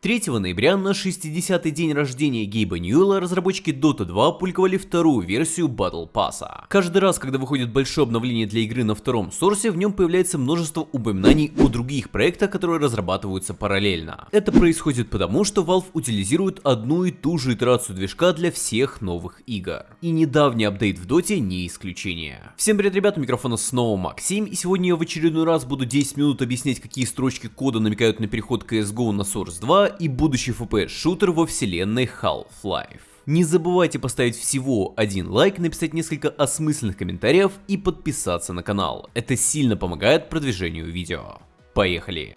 3 ноября на 60-й день рождения Гейба Ньюэлла разработчики Dota 2 опубликовали вторую версию Battle Pass. Каждый раз, когда выходит большое обновление для игры на втором сорсе, в нем появляется множество упоминаний о других проектах, которые разрабатываются параллельно. Это происходит потому, что Valve утилизирует одну и ту же итерацию движка для всех новых игр. И недавний апдейт в Dota не исключение. Всем привет, ребята, микрофона снова Максим, и сегодня я в очередной раз буду 10 минут объяснять, какие строчки кода намекают на переход CSGO на Source 2 и будущий FPS-шутер во вселенной Half-Life. Не забывайте поставить всего один лайк, написать несколько осмысленных комментариев и подписаться на канал. Это сильно помогает продвижению видео. Поехали!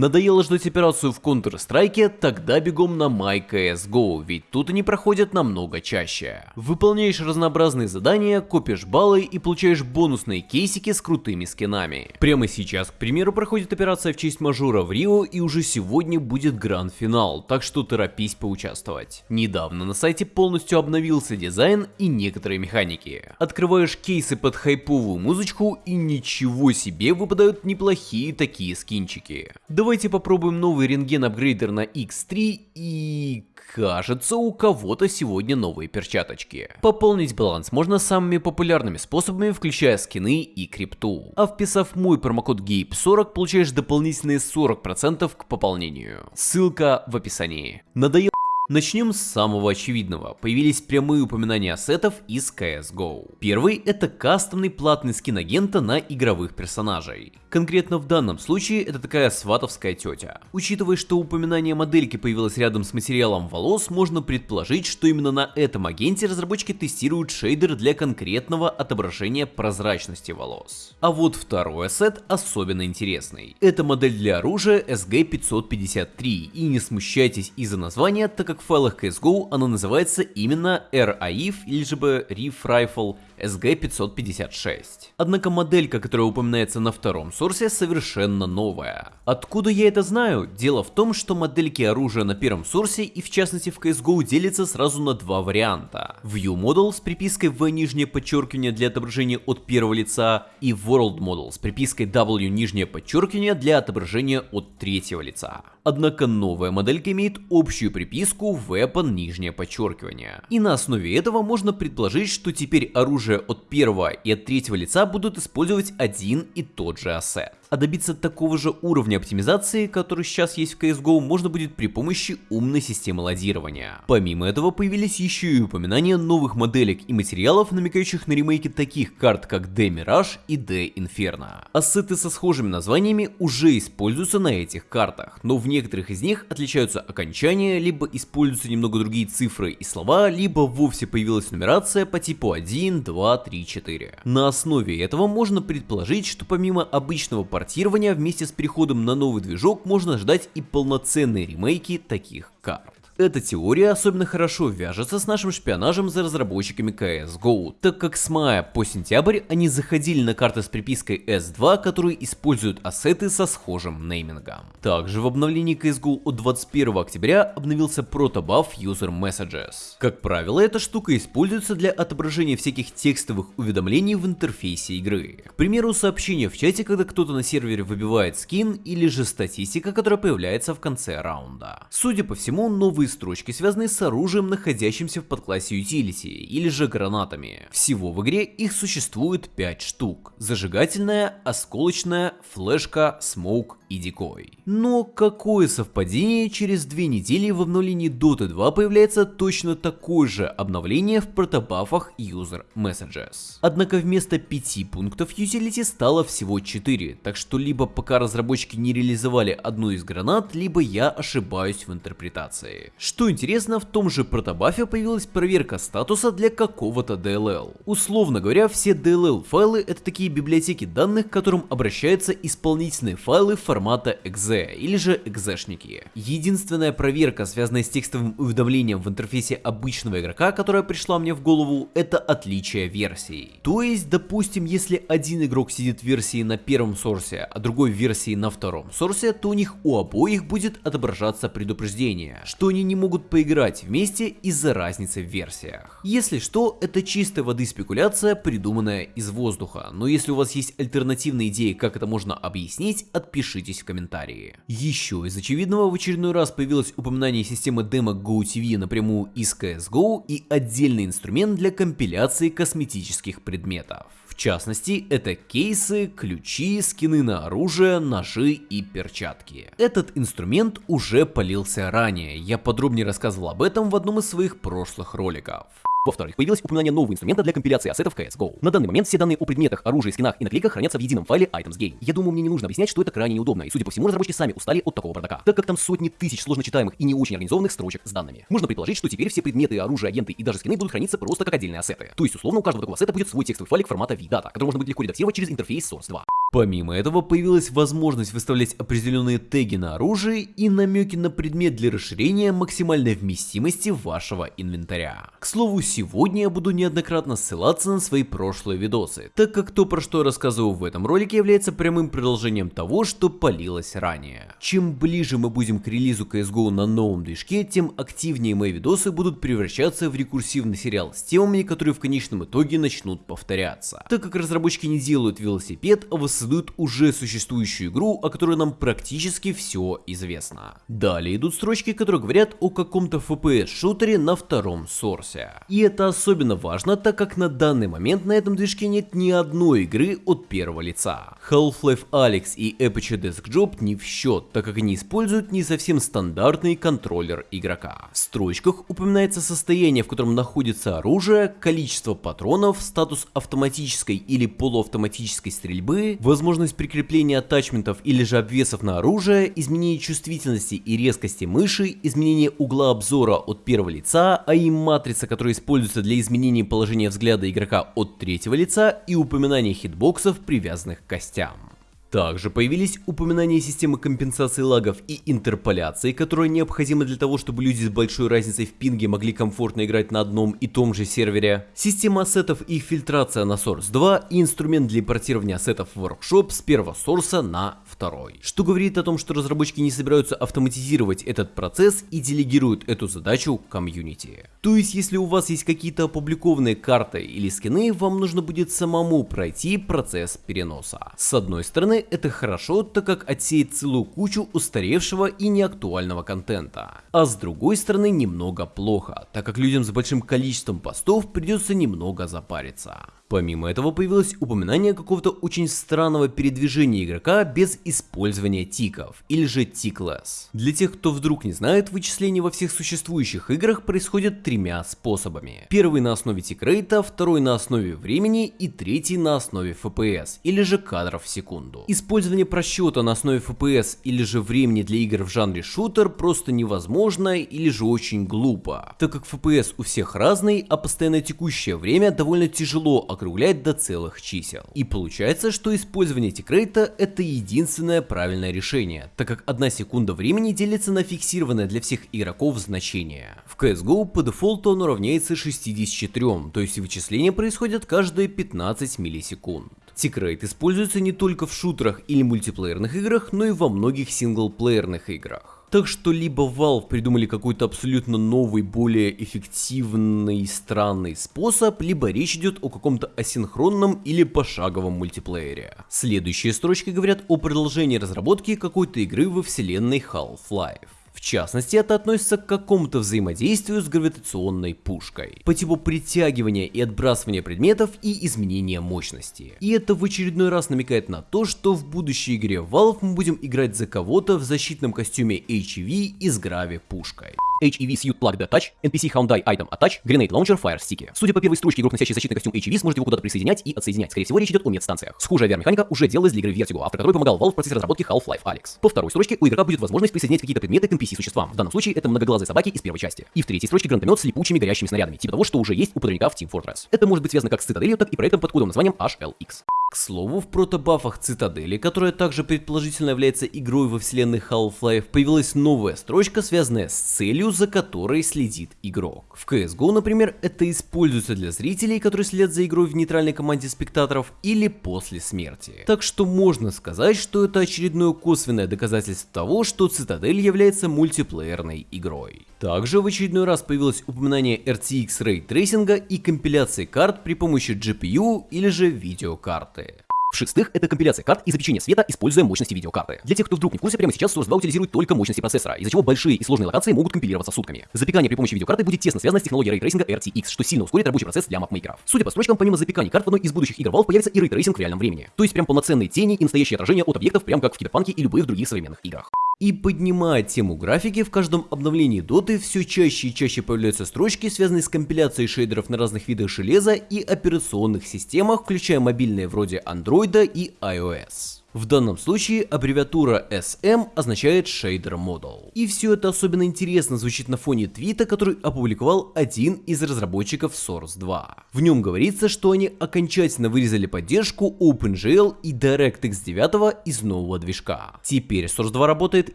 Надоело ждать операцию в Counter-Strike, тогда бегом на MyCSGO, ведь тут они проходят намного чаще. Выполняешь разнообразные задания, копишь баллы и получаешь бонусные кейсики с крутыми скинами. Прямо сейчас, к примеру, проходит операция в честь мажора в Рио и уже сегодня будет гранд-финал, так что торопись поучаствовать. Недавно на сайте полностью обновился дизайн и некоторые механики. Открываешь кейсы под хайповую музычку и ничего себе выпадают неплохие такие скинчики. Давайте попробуем новый рентген апгрейдер на X3 и... Кажется, у кого-то сегодня новые перчаточки. Пополнить баланс можно самыми популярными способами, включая скины и крипту. А вписав мой промокод GAPE40, получаешь дополнительные 40% к пополнению. Ссылка в описании. Надоело Начнем с самого очевидного. Появились прямые упоминания ассетов из CSGO. Первый это кастомный платный скин агента на игровых персонажей. Конкретно в данном случае это такая сватовская тетя. Учитывая, что упоминание модельки появилось рядом с материалом волос, можно предположить, что именно на этом агенте разработчики тестируют шейдер для конкретного отображения прозрачности волос. А вот второй ассет особенно интересный. Это модель для оружия SG553, и не смущайтесь из-за названия, так как в файлах CSGO она называется именно RAIF или же бы Reef Rifle SG556. Однако моделька, которая упоминается на втором сорсе, совершенно новая. Откуда я это знаю? Дело в том, что модельки оружия на первом сорсе и в частности в CSGO делятся сразу на два варианта. View Model с припиской V нижнее подчеркивание для отображения от первого лица и World Model с припиской W нижнее подчеркивание для отображения от третьего лица. Однако новая моделька имеет общую приписку Weapon нижнее подчеркивание. И на основе этого можно предположить, что теперь оружие от первого и от третьего лица будут использовать один и тот же ассет а добиться такого же уровня оптимизации, который сейчас есть в CSGO, можно будет при помощи умной системы ладирования. Помимо этого появились еще и упоминания новых моделек и материалов, намекающих на ремейки таких карт, как D Mirage и D Inferno. Ассеты со схожими названиями уже используются на этих картах, но в некоторых из них отличаются окончания, либо используются немного другие цифры и слова, либо вовсе появилась нумерация по типу 1, 2, 3, 4. На основе этого можно предположить, что помимо обычного портирования вместе с переходом на новый движок можно ждать и полноценные ремейки таких карт. Эта теория особенно хорошо вяжется с нашим шпионажем за разработчиками CSGO, так как с мая по сентябрь они заходили на карты с припиской S2, которые используют ассеты со схожим неймингом. Также в обновлении CSGO от 21 октября обновился протобаф User Messages. Как правило, эта штука используется для отображения всяких текстовых уведомлений в интерфейсе игры. К примеру, сообщение в чате, когда кто-то на сервере выбивает скин, или же статистика, которая появляется в конце раунда. Судя по всему, новые строчки связаны с оружием, находящимся в подклассе Utility, или же гранатами. Всего в игре их существует 5 штук. Зажигательная, осколочная, флешка, смоук и дикой. Но какое совпадение, через две недели в обновлении Dota 2 появляется точно такое же обновление в протобафах User Messages. Однако вместо 5 пунктов Utility стало всего 4, так что либо пока разработчики не реализовали одну из гранат, либо я ошибаюсь в интерпретации. Что интересно, в том же протобафе появилась проверка статуса для какого-то DLL. Условно говоря, все DLL файлы это такие библиотеки данных, к которым обращаются исполнительные файлы в формата exe или же exешники. Единственная проверка, связанная с текстовым уведомлением в интерфейсе обычного игрока, которая пришла мне в голову, это отличие версий. То есть, допустим, если один игрок сидит в версии на первом сорсе, а другой в версии на втором сорсе, то у них у обоих будет отображаться предупреждение, что они не могут поиграть вместе из-за разницы в версиях. Если что, это чистой воды спекуляция, придуманная из воздуха, но если у вас есть альтернативные идеи, как это можно объяснить, отпишите напишитесь в комментарии. Еще из очевидного в очередной раз появилось упоминание системы демо GoTV напрямую из CSGO и отдельный инструмент для компиляции косметических предметов. В частности, это кейсы, ключи, скины на оружие, ножи и перчатки. Этот инструмент уже полился ранее, я подробнее рассказывал об этом в одном из своих прошлых роликов. Во-вторых, появилось упоминание нового инструмента для компиляции ассетов CSGO. На данный момент все данные о предметах, оружии, скинах и наклейках хранятся в едином файле Items Game. Я думаю, мне не нужно объяснять, что это крайне неудобно, и судя по всему, разработчики сами устали от такого бардака, так как там сотни тысяч сложно читаемых и не очень организованных строчек с данными. Можно предположить, что теперь все предметы, оружие, агенты и даже скины будут храниться просто как отдельные ассеты. То есть, условно, у каждого такого ассета будет свой текстовый файлик формата VData, который можно будет легко редактировать через интерфейс Source 2. Помимо этого, появилась возможность выставлять определенные теги на оружие и намеки на предмет для расширения максимальной вместимости вашего инвентаря. К слову, сегодня я буду неоднократно ссылаться на свои прошлые видосы, так как то, про что я рассказываю в этом ролике, является прямым продолжением того, что полилось ранее. Чем ближе мы будем к релизу CSGO на новом движке, тем активнее мои видосы будут превращаться в рекурсивный сериал с темами, которые в конечном итоге начнут повторяться. Так как разработчики не делают велосипед, а создают уже существующую игру, о которой нам практически все известно. Далее идут строчки, которые говорят о каком-то FPS-шутере на втором сорсе. И это особенно важно, так как на данный момент на этом движке нет ни одной игры от первого лица. Half-Life Alyx и Apache Desk Job не в счет, так как они используют не совсем стандартный контроллер игрока. В строчках упоминается состояние, в котором находится оружие, количество патронов, статус автоматической или полуавтоматической стрельбы, возможность прикрепления атачментов или же обвесов на оружие, изменение чувствительности и резкости мыши, изменение угла обзора от первого лица, а и матрица, которая используется для изменения положения взгляда игрока от третьего лица и упоминание хитбоксов, привязанных к костям. Также появились упоминания системы компенсации лагов и интерполяции, которая необходима для того, чтобы люди с большой разницей в пинге могли комфортно играть на одном и том же сервере, система ассетов и фильтрация на Source 2 и инструмент для импортирования ассетов в Workshop с первого сорса на второй. Что говорит о том, что разработчики не собираются автоматизировать этот процесс и делегируют эту задачу комьюнити. То есть, если у вас есть какие-то опубликованные карты или скины, вам нужно будет самому пройти процесс переноса. С одной стороны, это хорошо, так как отсеет целую кучу устаревшего и неактуального контента. А с другой стороны немного плохо, так как людям с большим количеством постов придется немного запариться. Помимо этого появилось упоминание какого-то очень странного передвижения игрока без использования тиков, или же тиклess. Для тех, кто вдруг не знает, вычисление во всех существующих играх происходит тремя способами. Первый на основе тикрейта, второй на основе времени и третий на основе FPS, или же кадров в секунду. Использование просчета на основе FPS или же времени для игр в жанре шутер просто невозможно или же очень глупо, так как FPS у всех разный, а постоянно текущее время довольно тяжело округлять до целых чисел. И получается, что использование тикрейта это единственное правильное решение, так как одна секунда времени делится на фиксированное для всех игроков значение. В CSGO по дефолту оно равняется 64, то есть вычисления происходят каждые 15 миллисекунд. Тикрейт используется не только в шутерах или мультиплеерных играх, но и во многих синглплеерных играх. Так что либо Valve придумали какой-то абсолютно новый, более эффективный, странный способ, либо речь идет о каком-то асинхронном или пошаговом мультиплеере. Следующие строчки говорят о продолжении разработки какой-то игры во вселенной Half-Life. В частности, это относится к какому-то взаимодействию с гравитационной пушкой, по типу притягивания и отбрасывания предметов и изменения мощности. И это в очередной раз намекает на то, что в будущей игре Valve мы будем играть за кого-то в защитном костюме HEV и с грави-пушкой. HEV Suit Plug Attach, NPC Hyundai Item Attach, Grenade Launcher Fire Stick. Судя по первой строчке, игрок, носящий защитный костюм HEV, сможет его куда-то присоединять и отсоединять. Скорее всего, речь идет о медстанциях. Схожая VR-механика уже делалась для игры Vertigo, автор которой помогал Valve в процессе разработки Half-Life Alyx. По второй строчке у игрока будет возможность присоединять какие-то предметы к NPC-существам. В данном случае это многоглазые собаки из первой части. И в третьей строчке гранатомет с липучими горящими снарядами, типа того, что уже есть у подрывника в Team Fortress. Это может быть связано как с цитаделью, так и проектом под кодовым названием HLX. К слову, в protobuf ах Цитадели, которая также предположительно является игрой во вселенной Half-Life, появилась новая строчка, связанная с целью, за которой следит игрок. В CSGO, например, это используется для зрителей, которые следят за игрой в нейтральной команде spectator ов или после смерти. Так что можно сказать, что это очередное косвенное доказательство того, что Цитадель является мультиплеерной игрой. Также в очередной раз появилось упоминание RTX ray tracing а и компиляции карт при помощи GPU или же видеокарты. В-шестых, это компиляция карт и запечение света, используя мощности видеокарты. Для тех, кто вдруг не в курсе, прямо сейчас Source 2 утилизирует только мощности процессора, из-за чего большие и сложные локации могут компилироваться сутками. Запекание при помощи видеокарты будет тесно связано с технологией ray tracing а RTX, что сильно ускорит рабочий процесс для mapmaker ов. Судя по строчкам, помимо запекания карт в одной из будущих игр Valve появится и ray tracing в реальном времени. То есть прям полноценные тени и настоящее отражение от объектов, прям как в Киберпанке и любых других современных играх. И поднимая тему графики, в каждом обновлении доты все чаще и чаще появляются строчки, связанные с компиляцией шейдеров на разных видах железа и операционных системах, включая мобильные вроде Android и iOS. В данном случае аббревиатура SM означает Shader Model. И все это особенно интересно звучит на фоне твита, который опубликовал один из разработчиков Source 2. В нем говорится, что они окончательно вырезали поддержку OpenGL и DirectX 9 из нового движка. Теперь Source 2 работает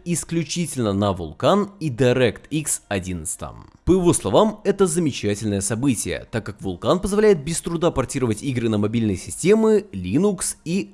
исключительно на Vulkan и DirectX 11. По его словам, это замечательное событие, так как Vulkan позволяет без труда портировать игры на мобильные системы Linux и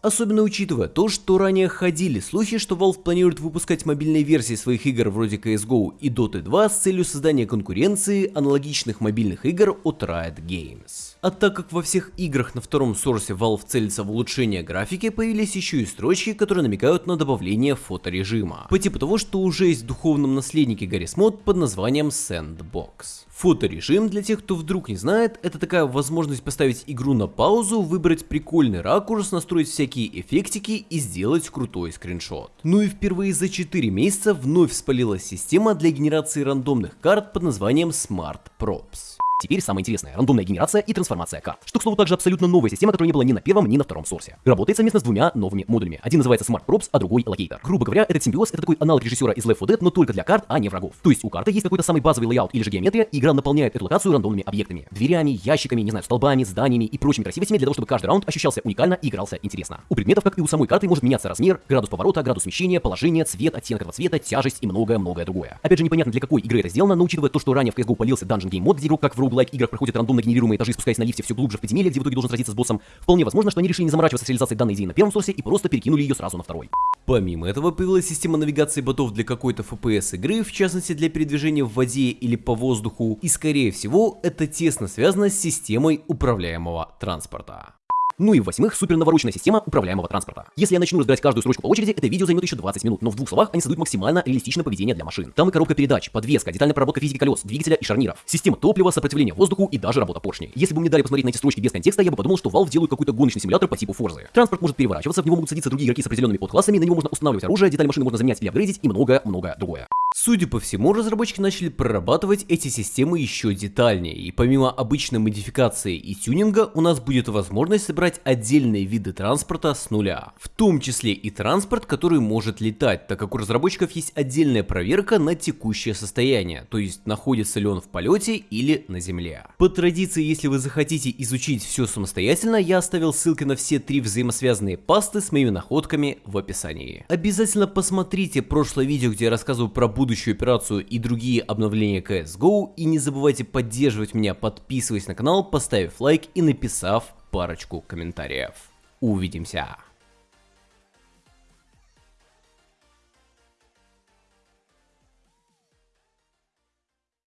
Особенно учитывая то, что ранее ходили слухи, что Valve планирует выпускать мобильные версии своих игр вроде CSGO и Dota 2 с целью создания конкуренции аналогичных мобильных игр от Riot Games. А так как во всех играх на втором сорсе Valve целится в улучшение графики, появились еще и строчки, которые намекают на добавление фоторежима. По типу того, что уже есть в духовном наследнике Garry's Mod под названием Sandbox. Фоторежим, для тех, кто вдруг не знает, это такая возможность поставить игру на паузу, выбрать прикольный ракурс, настроить всякие эффектики и сделать крутой скриншот. Ну и впервые за 4 месяца вновь спалилась система для генерации рандомных карт под названием Smart Props. Теперь самое интересное – рандомная генерация и трансформация карт. Что, к слову, также абсолютно новая система, которая не была ни на первом, ни на втором Source е. Работает совместно с двумя новыми модулями. Один называется Smart Props, а другой Locator. Грубо говоря, этот симбиоз – это такой аналог режиссера из Left 4 Dead, но только для карт, а не врагов. То есть у карты есть какой-то самый базовый layout или же геометрия, и игра наполняет эту локацию рандомными объектами. Дверями, ящиками, не знаю, столбами, зданиями и прочими красивостями для того, чтобы каждый раунд ощущался уникально и игрался интересно. У предметов, как и у самой карты, может меняться размер, градус поворота, градус смещения, положение, цвет, оттенок этого цвета, тяжесть и многое-многое другое. Опять же, непонятно для какой игры это сделано, но учитывая то, что ранее в CSGO полился Dungeon Game мод, где игрок как в roguelike играх проходит рандомно генерируемые этажи, спускаясь на лифте все глубже в подземелье, где в итоге должен сразиться с боссом, вполне возможно, что они решили не заморачиваться с реализацией данной идеи на первом сорсе и просто перекинули ее сразу на второй. Помимо этого появилась система навигации ботов для какой-то FPS игры, в частности для передвижения в воде или по воздуху, и скорее всего это тесно связано с системой управляемого транспорта. Ну и в-восьмых, супер навороченная система управляемого транспорта. Если я начну разбирать каждую строчку по очереди, это видео займет еще 20 минут, но в двух словах они создают максимально реалистичное поведение для машин. Там и коробка передач, подвеска, детальная проработка физики колес, двигателя и шарниров, система топлива, сопротивление воздуху и даже работа поршней. Если бы мне дали посмотреть на эти строчки без контекста, я бы подумал, что Valve делают какой-то гоночный симулятор по типу Форзы. Транспорт может переворачиваться, в него могут садиться другие игроки с определенными подклассами, на него можно устанавливать оружие, детали машины можно заменять или апгрейдить и многое-многое другое. Судя по всему, разработчики начали прорабатывать эти системы еще детальнее, и помимо обычной модификации и тюнинга, у нас будет возможность собрать отдельные виды транспорта с нуля. В том числе и транспорт, который может летать, так как у разработчиков есть отдельная проверка на текущее состояние, то есть находится ли он в полете или на земле. По традиции, если вы захотите изучить все самостоятельно, я оставил ссылки на все три взаимосвязанные пасты с моими находками в описании. Обязательно посмотрите прошлое видео, где я рассказываю про будущую операцию и другие обновления CSGO. И не забывайте поддерживать меня, подписываясь на канал, поставив лайк и написав парочку комментариев. Увидимся!